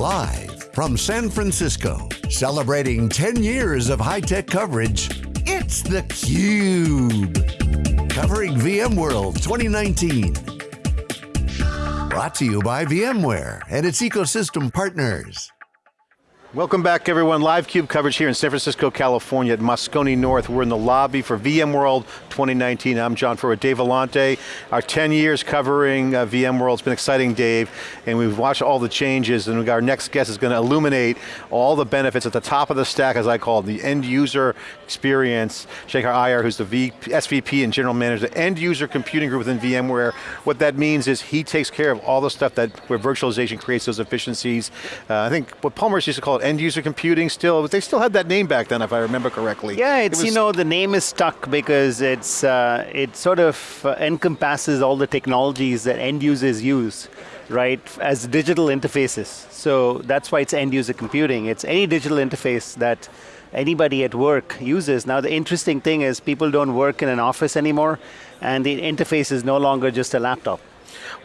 Live from San Francisco, celebrating 10 years of high-tech coverage, it's theCUBE. Covering VMworld 2019. Brought to you by VMware and its ecosystem partners. Welcome back everyone, live CUBE coverage here in San Francisco, California at Moscone North. We're in the lobby for VMworld 2019. I'm John Furrier, Dave Vellante. Our 10 years covering uh, VMworld, it's been exciting Dave, and we've watched all the changes and our next guest is going to illuminate all the benefits at the top of the stack, as I call it, the end user experience. Shekhar Iyer, who's the v, SVP and General Manager, the end user computing group within VMware. What that means is he takes care of all the stuff that where virtualization creates those efficiencies. Uh, I think what Palmer used to call end user computing still, but they still had that name back then if I remember correctly. Yeah, it's, it you know, the name is stuck because it's, uh, it sort of uh, encompasses all the technologies that end users use, right, as digital interfaces. So that's why it's end user computing. It's any digital interface that anybody at work uses. Now the interesting thing is people don't work in an office anymore and the interface is no longer just a laptop.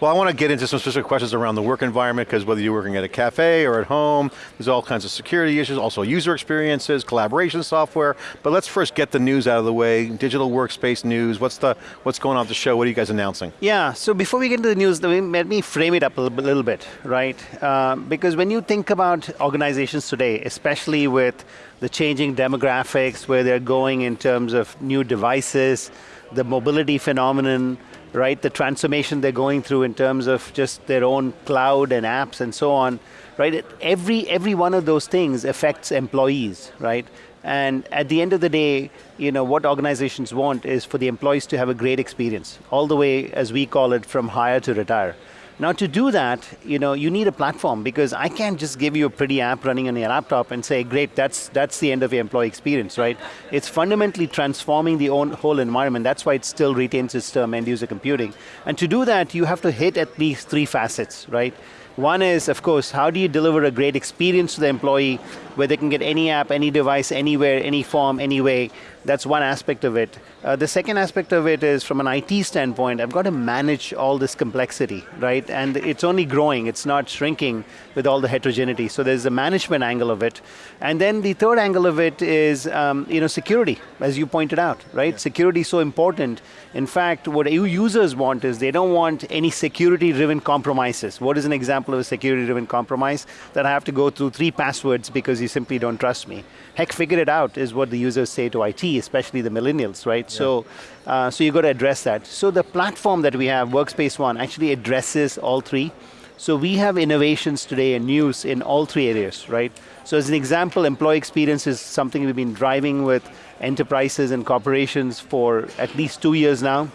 Well, I want to get into some specific questions around the work environment because whether you're working at a cafe or at home, there's all kinds of security issues, also user experiences, collaboration software, but let's first get the news out of the way, digital workspace news, what's the what's going on at the show, what are you guys announcing? Yeah, so before we get into the news, let me frame it up a little bit, right? Uh, because when you think about organizations today, especially with the changing demographics, where they're going in terms of new devices, the mobility phenomenon, right? The transformation they're going through in terms of just their own cloud and apps and so on, right? Every, every one of those things affects employees, right? And at the end of the day, you know, what organizations want is for the employees to have a great experience, all the way, as we call it, from hire to retire. Now to do that, you know, you need a platform because I can't just give you a pretty app running on your laptop and say, great, that's, that's the end of your employee experience, right? It's fundamentally transforming the whole environment. That's why it still retains its term end user computing. And to do that, you have to hit at least three facets, right? One is, of course, how do you deliver a great experience to the employee where they can get any app, any device, anywhere, any form, any way. That's one aspect of it. Uh, the second aspect of it is from an IT standpoint, I've got to manage all this complexity, right? And it's only growing, it's not shrinking with all the heterogeneity. So there's a management angle of it. And then the third angle of it is um, you know, security, as you pointed out, right? Yeah. Security is so important. In fact, what users want is they don't want any security-driven compromises. What is an example of a security-driven compromise? That I have to go through three passwords because you simply don't trust me. Heck, figure it out is what the users say to IT, especially the millennials, right? Yeah. So, uh, so you got to address that. So the platform that we have, Workspace ONE, actually addresses all three. So we have innovations today and news in all three areas, right? So as an example, employee experience is something we've been driving with enterprises and corporations for at least two years now.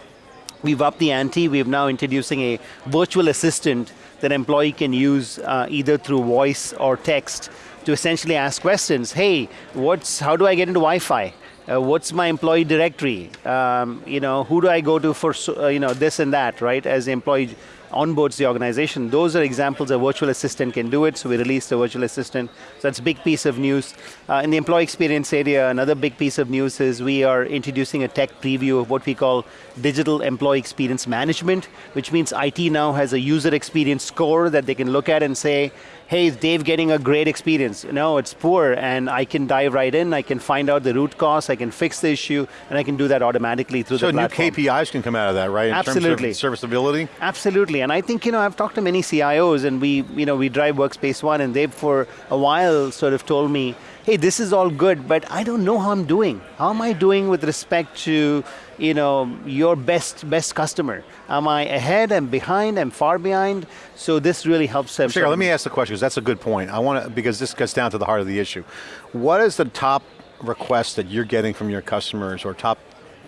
We've upped the ante, we're now introducing a virtual assistant that employee can use uh, either through voice or text to essentially ask questions. Hey, what's, how do I get into Wi-Fi? Uh, what's my employee directory? Um, you know, who do I go to for uh, you know this and that, right? As employee onboards the organization. Those are examples a virtual assistant can do it, so we released a virtual assistant. So that's a big piece of news. Uh, in the employee experience area, another big piece of news is we are introducing a tech preview of what we call digital employee experience management, which means IT now has a user experience score that they can look at and say, hey, is Dave getting a great experience? No, it's poor, and I can dive right in, I can find out the root cause, I can fix the issue, and I can do that automatically through so the platform. So new KPIs can come out of that, right? In Absolutely. terms of serviceability? Absolutely, and I think, you know, I've talked to many CIOs, and we, you know, we drive Workspace ONE, and they've for a while sort of told me, hey, this is all good, but I don't know how I'm doing. How am I doing with respect to you know, your best best customer? Am I ahead, I'm behind, I'm far behind? So this really helps them. Sure, let me ask the question, because that's a good point. I want to, because this gets down to the heart of the issue. What is the top request that you're getting from your customers, or top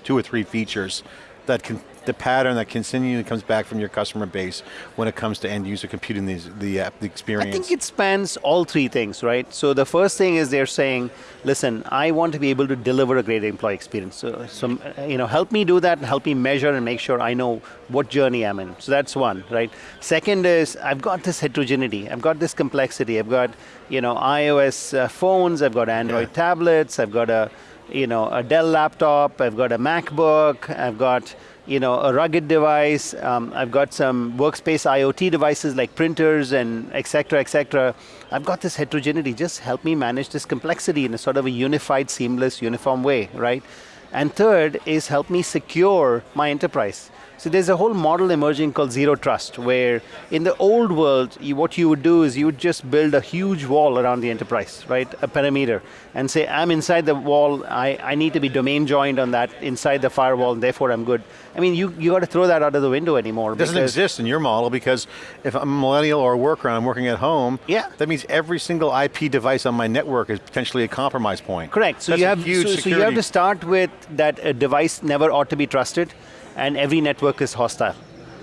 two or three features that can the pattern that continually comes back from your customer base when it comes to end user computing these, the, uh, the experience? I think it spans all three things, right? So the first thing is they're saying, listen, I want to be able to deliver a great employee experience. So, so you know, help me do that, help me measure and make sure I know what journey I'm in. So that's one, right? Second is, I've got this heterogeneity, I've got this complexity, I've got you know, iOS uh, phones, I've got Android yeah. tablets, I've got a, you know, a Dell laptop, I've got a MacBook, I've got you know, a rugged device. Um, I've got some workspace IoT devices like printers and et cetera, et cetera. I've got this heterogeneity. Just help me manage this complexity in a sort of a unified, seamless, uniform way, right? And third is help me secure my enterprise. So there's a whole model emerging called zero trust, where in the old world, you, what you would do is you would just build a huge wall around the enterprise, right? A perimeter, and say, I'm inside the wall, I, I need to be domain joined on that inside the firewall, and therefore I'm good. I mean, you, you got to throw that out of the window anymore. It doesn't exist in your model because if I'm a millennial or a worker and I'm working at home, yeah. that means every single IP device on my network is potentially a compromise point. Correct, so, you have, so, so you have to start with that a device never ought to be trusted, and every network is hostile.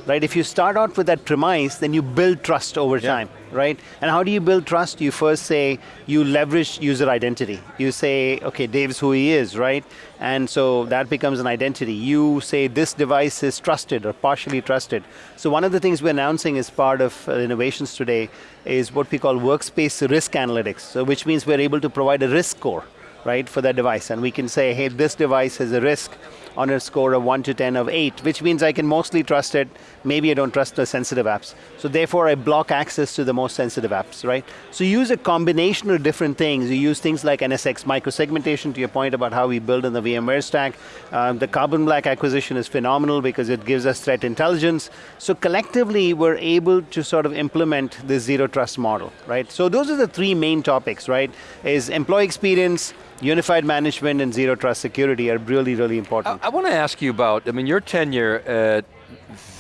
Right, if you start out with that premise, then you build trust over yeah. time, right? And how do you build trust? You first say, you leverage user identity. You say, okay, Dave's who he is, right? And so that becomes an identity. You say this device is trusted or partially trusted. So one of the things we're announcing as part of uh, innovations today is what we call workspace risk analytics, so which means we're able to provide a risk score, right, for that device. And we can say, hey, this device has a risk on a score of 1 to 10 of 8, which means I can mostly trust it. Maybe I don't trust the sensitive apps. So therefore I block access to the most sensitive apps, right? So you use a combination of different things. You use things like NSX microsegmentation to your point about how we build in the VMware stack. Um, the Carbon Black acquisition is phenomenal because it gives us threat intelligence. So collectively we're able to sort of implement this zero trust model, right? So those are the three main topics, right? Is employee experience, unified management and zero trust security are really, really important. I, I want to ask you about, I mean, your tenure at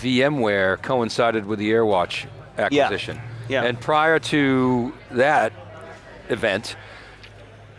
VMware coincided with the AirWatch acquisition. Yeah. yeah. And prior to that event,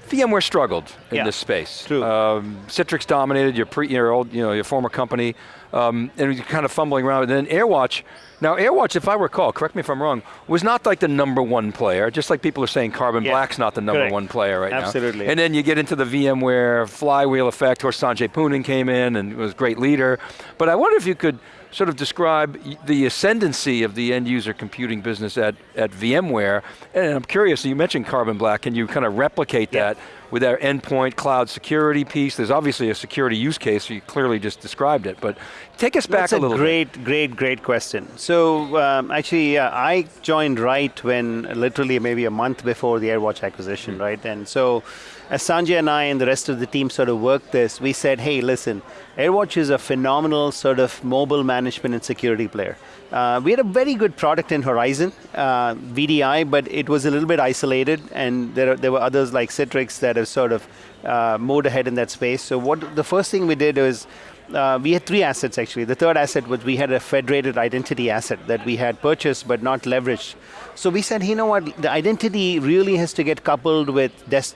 VMware struggled in yeah. this space. True. Um, Citrix dominated your pre, your old, you know, your former company, um, and you're kind of fumbling around. And then AirWatch now AirWatch, if I recall, correct me if I'm wrong, was not like the number one player, just like people are saying Carbon yeah. Black's not the number Correct. one player right Absolutely. now. Absolutely. And then you get into the VMware flywheel effect, where Sanjay Poonen came in and was a great leader. But I wonder if you could sort of describe the ascendancy of the end user computing business at, at VMware. And I'm curious, you mentioned Carbon Black, can you kind of replicate yeah. that with our endpoint cloud security piece? There's obviously a security use case, you clearly just described it, but take us back That's a, little great, bit. great, great question. So um, actually, uh, I joined right when literally maybe a month before the AirWatch acquisition, mm -hmm. right? And so as Sanjay and I and the rest of the team sort of worked this, we said, hey, listen, AirWatch is a phenomenal sort of mobile management and security player. Uh, we had a very good product in Horizon, uh, VDI, but it was a little bit isolated, and there, there were others like Citrix that have sort of uh, moved ahead in that space. So what the first thing we did was uh, we had three assets actually. The third asset was we had a federated identity asset that we had purchased but not leveraged. So we said, you know what, the identity really has to get coupled with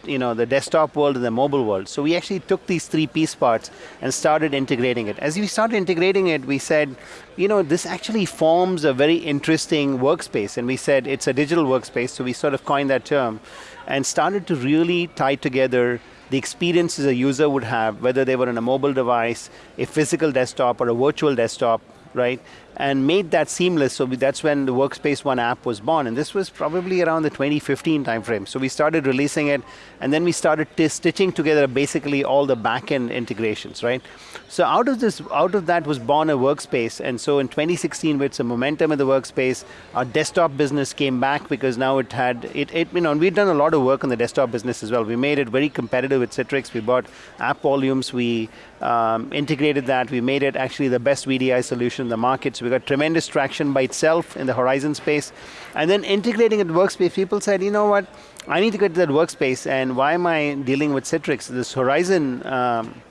you know, the desktop world and the mobile world. So we actually took these three piece parts and started integrating it. As we started integrating it, we said, you know, this actually forms a very interesting workspace. And we said it's a digital workspace, so we sort of coined that term and started to really tie together the experiences a user would have, whether they were on a mobile device, a physical desktop, or a virtual desktop, right? And made that seamless. So we, that's when the Workspace ONE app was born, and this was probably around the 2015 timeframe. So we started releasing it, and then we started stitching together basically all the backend integrations, right? So out of this, out of that was born a Workspace, and so in 2016, with some momentum in the Workspace, our desktop business came back because now it had it. it you know, and we'd done a lot of work on the desktop business as well. We made it very competitive with Citrix. We bought app volumes. We um, integrated that. We made it actually the best VDI solution in the market. So we got tremendous traction by itself in the Horizon space. And then integrating it workspace, people said, you know what, I need to get to that workspace, and why am I dealing with Citrix? This Horizon um,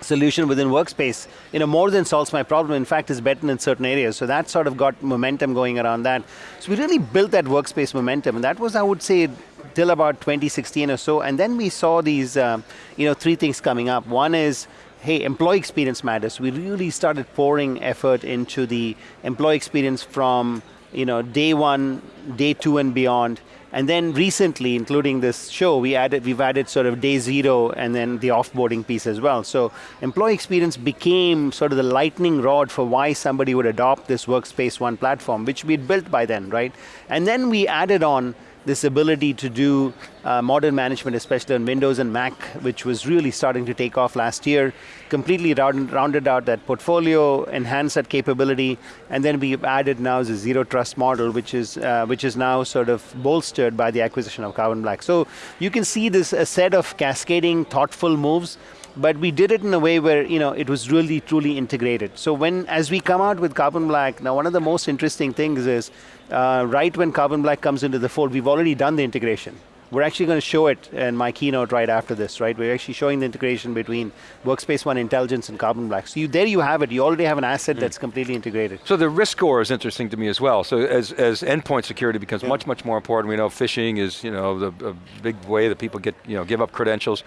solution within workspace, you know, more than solves my problem, in fact is better in certain areas. So that sort of got momentum going around that. So we really built that workspace momentum, and that was, I would say, till about 2016 or so, and then we saw these, uh, you know, three things coming up. One is, hey, employee experience matters. We really started pouring effort into the employee experience from you know, day one, day two and beyond. And then recently, including this show, we added, we've added sort of day zero and then the offboarding piece as well. So employee experience became sort of the lightning rod for why somebody would adopt this Workspace ONE platform, which we'd built by then, right? And then we added on this ability to do uh, modern management, especially on Windows and Mac, which was really starting to take off last year, completely round, rounded out that portfolio, enhanced that capability, and then we've added now the zero trust model, which is uh, which is now sort of bolstered by the acquisition of Carbon Black. So you can see this a set of cascading, thoughtful moves but we did it in a way where you know it was really truly integrated. So when as we come out with Carbon Black, now one of the most interesting things is uh, right when Carbon Black comes into the fold, we've already done the integration. We're actually going to show it in my keynote right after this, right? We're actually showing the integration between Workspace ONE Intelligence and Carbon Black. So you, there you have it. You already have an asset mm. that's completely integrated. So the risk score is interesting to me as well. So as, as endpoint security becomes yeah. much, much more important, we know phishing is you know the a big way that people get you know give up credentials.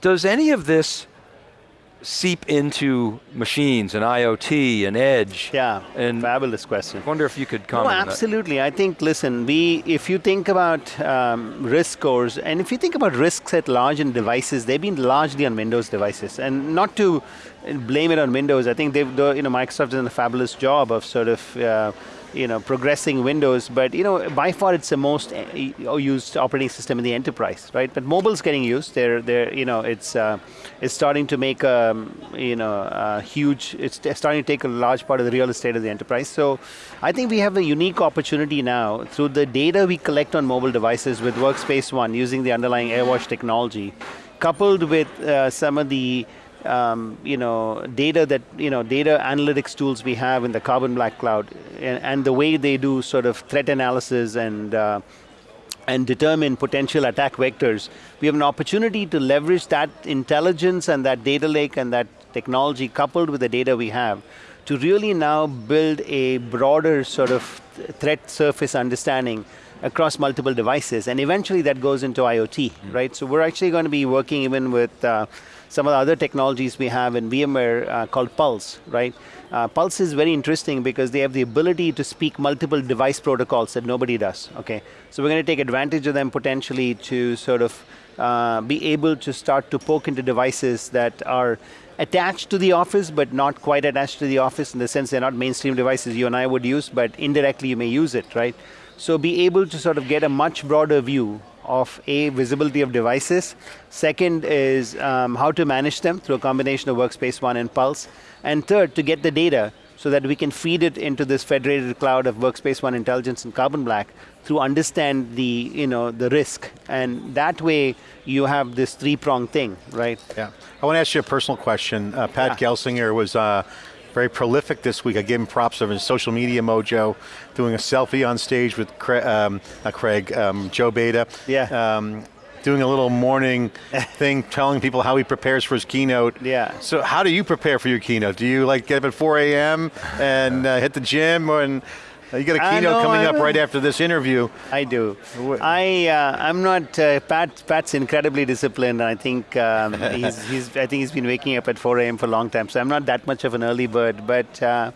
Does any of this seep into machines and IoT and edge? Yeah, and fabulous question. I wonder if you could comment no, absolutely. I think, listen, we, if you think about um, risk scores, and if you think about risks at large in devices, they've been largely on Windows devices. And not to blame it on Windows, I think they've, you know, Microsoft done a fabulous job of sort of uh, you know, progressing Windows, but you know, by far it's the most uh, used operating system in the enterprise, right? But mobile's getting used. They're, they're, you know, it's, uh, it's starting to make a, um, you know, a huge. It's starting to take a large part of the real estate of the enterprise. So, I think we have a unique opportunity now through the data we collect on mobile devices with Workspace ONE using the underlying AirWatch technology, coupled with uh, some of the um, you know, data that, you know, data analytics tools we have in the Carbon Black Cloud and, and the way they do sort of threat analysis and uh, and determine potential attack vectors, we have an opportunity to leverage that intelligence and that data lake and that technology coupled with the data we have to really now build a broader sort of threat surface understanding across multiple devices and eventually that goes into IoT, mm. right? So we're actually going to be working even with uh, some of the other technologies we have in VMware uh, called Pulse, right? Uh, Pulse is very interesting because they have the ability to speak multiple device protocols that nobody does, okay? So we're going to take advantage of them potentially to sort of uh, be able to start to poke into devices that are attached to the office but not quite attached to the office in the sense they're not mainstream devices you and I would use but indirectly you may use it, right? So be able to sort of get a much broader view of A, visibility of devices. Second is um, how to manage them through a combination of Workspace ONE and Pulse. And third, to get the data so that we can feed it into this federated cloud of Workspace ONE Intelligence and Carbon Black to understand the, you know, the risk. And that way you have this three-pronged thing, right? Yeah. I want to ask you a personal question. Uh, Pat yeah. Gelsinger was uh, very prolific this week. I gave him props of his social media mojo, doing a selfie on stage with Craig, um, Craig, um, Joe Beda. Yeah. Um, doing a little morning thing, telling people how he prepares for his keynote. Yeah. So how do you prepare for your keynote? Do you like get up at 4 a.m. and uh, hit the gym and you got a keynote coming up right after this interview. I do. I uh, I'm not uh, Pat. Pat's incredibly disciplined. I think um, he's, he's I think he's been waking up at 4 a.m. for a long time. So I'm not that much of an early bird, but. Uh,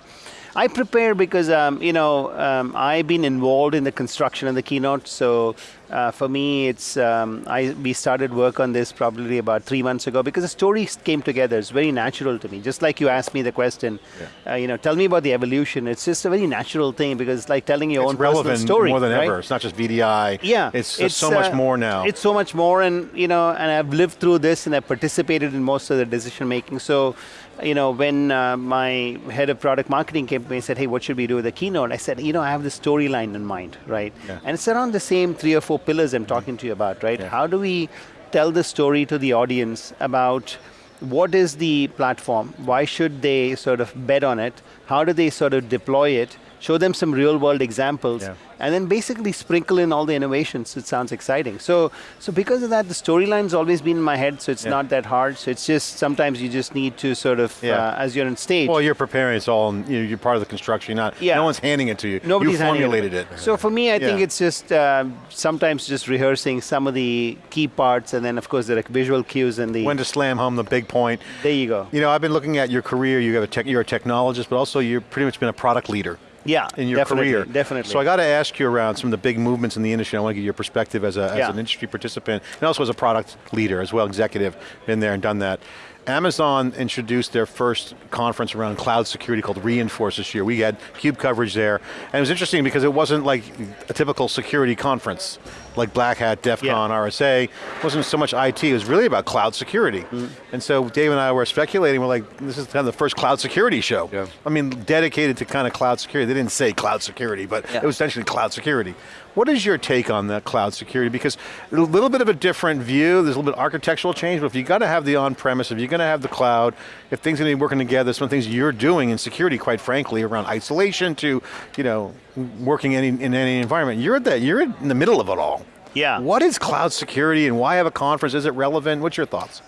I prepare because um, you know um, I've been involved in the construction of the keynote. So uh, for me, it's um, I we started work on this probably about three months ago because the story came together. It's very natural to me. Just like you asked me the question, yeah. uh, you know, tell me about the evolution. It's just a very natural thing because it's like telling your it's own personal story. more than right? ever. It's not just VDI. Yeah, it's, it's so much uh, more now. It's so much more, and you know, and I've lived through this and I've participated in most of the decision making. So you know, when uh, my head of product marketing came to me and said, hey, what should we do with the keynote? I said, you know, I have the storyline in mind, right? Yeah. And it's around the same three or four pillars I'm talking to you about, right? Yeah. How do we tell the story to the audience about what is the platform? Why should they sort of bet on it? How do they sort of deploy it? Show them some real world examples. Yeah and then basically sprinkle in all the innovations. It sounds exciting. So, so because of that, the storyline's always been in my head, so it's yeah. not that hard. So it's just, sometimes you just need to sort of, yeah. uh, as you're on stage. Well, you're preparing, it's all, you are part of the construction, you're not, yeah. no one's handing it to you. Nobody's you formulated it. it. So for me, I think it's just, uh, sometimes just rehearsing some of the key parts, and then of course the visual cues and the... When to slam home the big point. There you go. You know, I've been looking at your career, you have a tech, you're a technologist, but also you've pretty much been a product leader. Yeah, in your definitely, career. Definitely. So I got to ask you around some of the big movements in the industry. I want to get your perspective as, a, as yeah. an industry participant and also as a product leader as well, executive, been there and done that. Amazon introduced their first conference around cloud security called Reinforce this year. We had CUBE coverage there, and it was interesting because it wasn't like a typical security conference, like Black Hat, DEF CON, yeah. RSA. It wasn't so much IT, it was really about cloud security. Mm. And so Dave and I were speculating, we're like, this is kind of the first cloud security show. Yeah. I mean, dedicated to kind of cloud security. They didn't say cloud security, but yeah. it was essentially cloud security. What is your take on that cloud security? Because a little bit of a different view, there's a little bit of architectural change, but if you got to have the on-premise, if you're going to have the cloud, if things are going to be working together, some things you're doing in security, quite frankly, around isolation to, you know, working any, in any environment, you're, that, you're in the middle of it all. Yeah. What is cloud security and why have a conference? Is it relevant? What's your thoughts?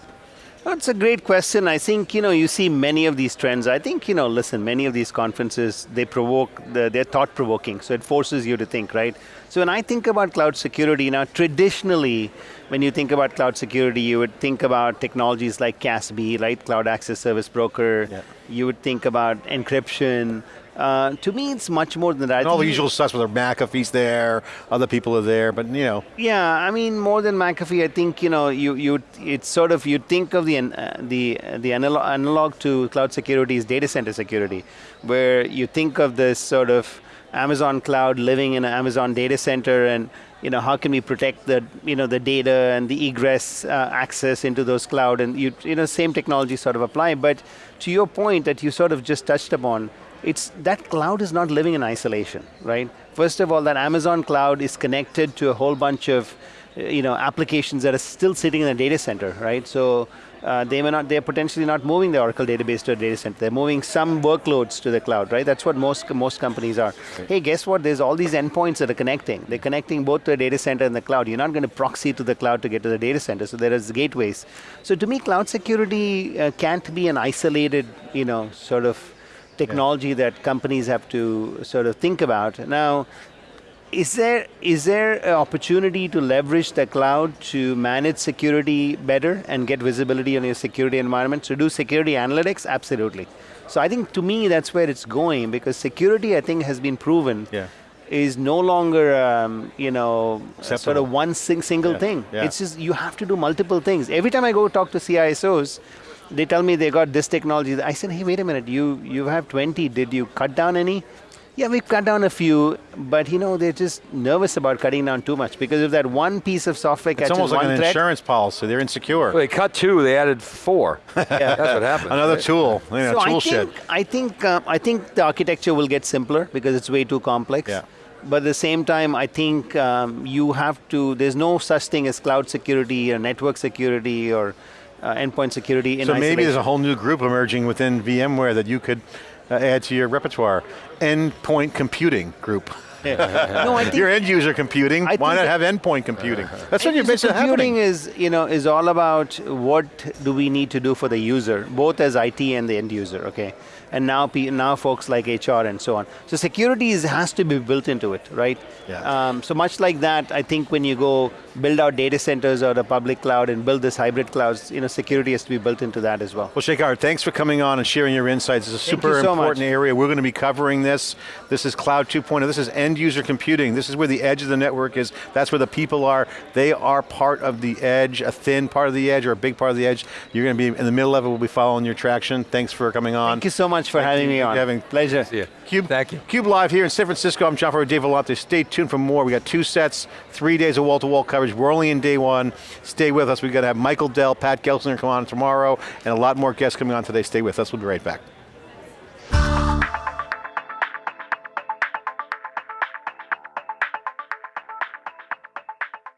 That's a great question. I think, you know, you see many of these trends. I think, you know, listen, many of these conferences, they provoke, they're thought provoking, so it forces you to think, right? So when I think about cloud security, now traditionally, when you think about cloud security, you would think about technologies like CASB, right? Cloud Access Service Broker. Yeah. You would think about encryption, uh, to me, it's much more than that. And all the usual stuff, whether McAfee's there, other people are there, but you know. Yeah, I mean, more than McAfee, I think you know, you you it's sort of you think of the uh, the the analog, analog to cloud security is data center security, where you think of this sort of Amazon cloud living in an Amazon data center and you know, how can we protect the, you know, the data and the egress uh, access into those cloud and you, you know, same technology sort of apply. But to your point that you sort of just touched upon, it's that cloud is not living in isolation, right? First of all, that Amazon cloud is connected to a whole bunch of you know, applications that are still sitting in a data center, right? So uh, they may not, they're potentially not moving the Oracle database to a data center. They're moving some workloads to the cloud, right? That's what most most companies are. Okay. Hey, guess what? There's all these endpoints that are connecting. They're connecting both to the data center and the cloud. You're not going to proxy to the cloud to get to the data center. So there is gateways. So to me, cloud security uh, can't be an isolated, you know, sort of technology yeah. that companies have to sort of think about. Now, is there is there an opportunity to leverage the cloud to manage security better and get visibility on your security environment? To do security analytics? Absolutely. So I think to me that's where it's going because security I think has been proven yeah. is no longer um, you know sort of one sing single yeah. thing. Yeah. It's just you have to do multiple things. Every time I go talk to CISOs, they tell me they got this technology. I said, hey, wait a minute, you, you have 20, did you cut down any? Yeah, we've cut down a few, but you know, they're just nervous about cutting down too much because if that one piece of software it's catches almost like an threat, insurance policy, they're insecure. Well, they cut two, they added four. yeah. That's what happened. Another tool, you know, so tool I think, shed. I think, uh, I think the architecture will get simpler because it's way too complex. Yeah. But at the same time, I think um, you have to, there's no such thing as cloud security or network security or uh, endpoint security in So isolation. maybe there's a whole new group emerging within VMware that you could uh, add to your repertoire. Endpoint computing group. no, I think your end user computing. I why not have endpoint computing? That's what you're basically computing is you know is all about what do we need to do for the user, both as IT and the end user. Okay, and now now folks like HR and so on. So security is, has to be built into it, right? Yeah. Um, so much like that, I think when you go build out data centers or the public cloud and build this hybrid clouds, you know, security has to be built into that as well. Well, Shekhar, thanks for coming on and sharing your insights. It's a super so important much. area. We're going to be covering this. This is Cloud 2.0. This is end user computing. This is where the edge of the network is. That's where the people are. They are part of the edge, a thin part of the edge or a big part of the edge. You're going to be in the middle of it. We'll be following your traction. Thanks for coming on. Thank you so much for Thank having me on. Having Pleasure. See you. Cube, Thank you. Cube Live here in San Francisco. I'm John Furrier, Dave Vellante. Stay tuned for more. We got two sets, three days of wall-to-wall -wall coverage. We're only in day one. Stay with us. We're going to have Michael Dell, Pat Gelsinger come on tomorrow, and a lot more guests coming on today. Stay with us. We'll be right back.